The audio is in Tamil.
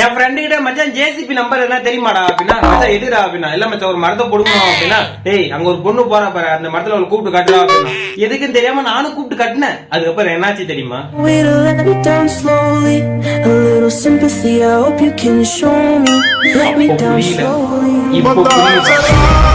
என் ஃப்ரெண்டு கிட்ட மச்சான் ஜேசிபி நம்பர் என்ன தெரியுமாடா அப்படின்னா மச்சான் எதுடா அப்படின்னா இல்ல மச்சான் ஒரு மரத்தை கொடுக்கணும் அப்படின்னா டேய் அங்க ஒரு பொண்ணு போறா பாரு அந்த மரத்துல அவளை கூப்பிட்டு கட்டலாம் அப்படின்னா. எதுக்குன்னு தெரியாம நானும் கூப்பிட்டு கட்டினேன். அதுக்கப்புறம் என்னாச்சு தெரியுமா? Way to sympathy, I hope you can show me. Let me down slowly. இப்போ புரியுது